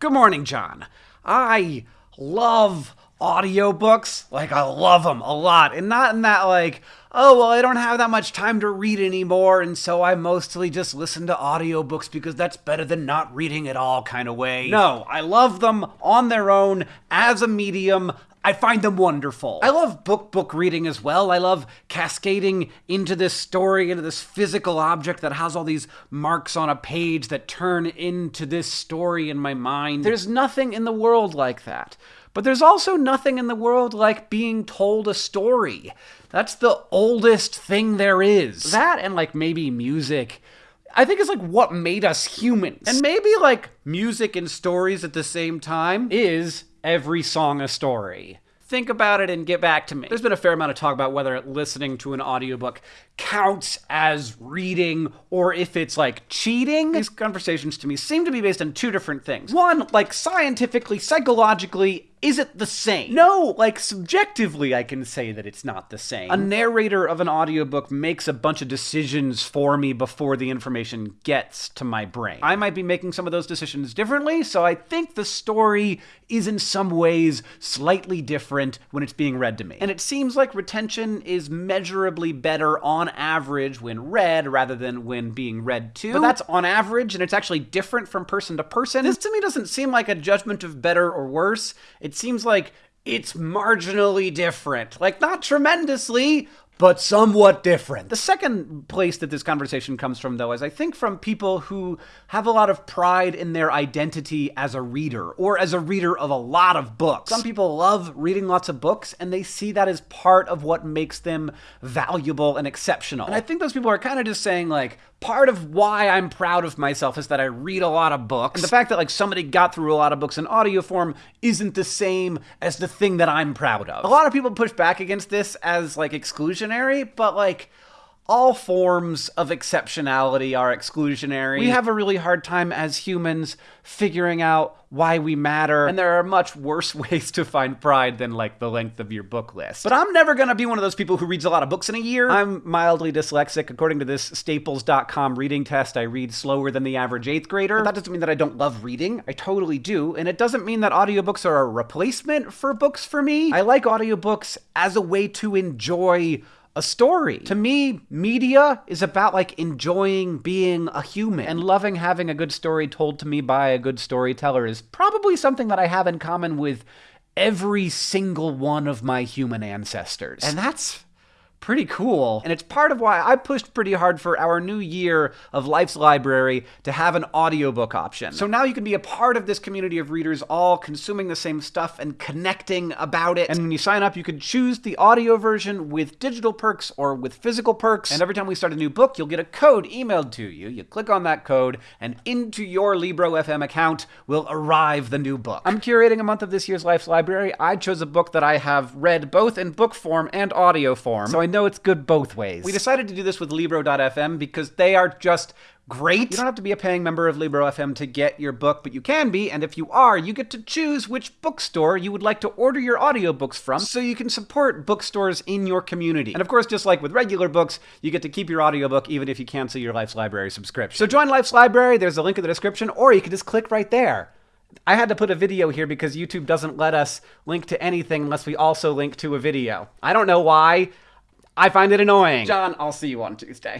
Good morning, John. I love audiobooks. Like, I love them a lot. And not in that, like, oh, well, I don't have that much time to read anymore, and so I mostly just listen to audiobooks because that's better than not reading at all kind of way. No, I love them on their own as a medium. I find them wonderful. I love book book reading as well. I love cascading into this story, into this physical object that has all these marks on a page that turn into this story in my mind. There's nothing in the world like that. But there's also nothing in the world like being told a story. That's the oldest thing there is. That and like maybe music. I think it's like what made us humans. And maybe like music and stories at the same time is every song a story. Think about it and get back to me. There's been a fair amount of talk about whether listening to an audiobook counts as reading or if it's like cheating. These conversations to me seem to be based on two different things. One, like scientifically, psychologically, is it the same? No, like subjectively, I can say that it's not the same. A narrator of an audiobook makes a bunch of decisions for me before the information gets to my brain. I might be making some of those decisions differently, so I think the story is in some ways slightly different when it's being read to me. And it seems like retention is measurably better on average when read rather than when being read to. But that's on average, and it's actually different from person to person. This to me doesn't seem like a judgment of better or worse. It seems like it's marginally different. Like, not tremendously, but somewhat different. The second place that this conversation comes from, though, is I think from people who have a lot of pride in their identity as a reader or as a reader of a lot of books. Some people love reading lots of books and they see that as part of what makes them valuable and exceptional. And I think those people are kind of just saying, like, part of why I'm proud of myself is that I read a lot of books. And the fact that like somebody got through a lot of books in audio form isn't the same as the thing that I'm proud of. A lot of people push back against this as like exclusionary, but like all forms of exceptionality are exclusionary. We have a really hard time as humans figuring out why we matter, and there are much worse ways to find pride than like the length of your book list. But I'm never gonna be one of those people who reads a lot of books in a year. I'm mildly dyslexic. According to this Staples.com reading test, I read slower than the average eighth grader. But that doesn't mean that I don't love reading. I totally do. And it doesn't mean that audiobooks are a replacement for books for me. I like audiobooks as a way to enjoy a story. To me, media is about like enjoying being a human and loving having a good story told to me by a good storyteller is probably something that I have in common with every single one of my human ancestors. And that's pretty cool. And it's part of why I pushed pretty hard for our new year of Life's Library to have an audiobook option. So now you can be a part of this community of readers all consuming the same stuff and connecting about it. And when you sign up, you can choose the audio version with digital perks or with physical perks. And every time we start a new book, you'll get a code emailed to you. You click on that code and into your Libro FM account will arrive the new book. I'm curating a month of this year's Life's Library. I chose a book that I have read both in book form and audio form. So I know it's good both ways. We decided to do this with Libro.fm because they are just great. You don't have to be a paying member of Libro.fm to get your book, but you can be, and if you are, you get to choose which bookstore you would like to order your audiobooks from so you can support bookstores in your community. And of course, just like with regular books, you get to keep your audiobook even if you cancel your Life's Library subscription. So join Life's Library, there's a link in the description, or you can just click right there. I had to put a video here because YouTube doesn't let us link to anything unless we also link to a video. I don't know why. I find it annoying. John, I'll see you on Tuesday.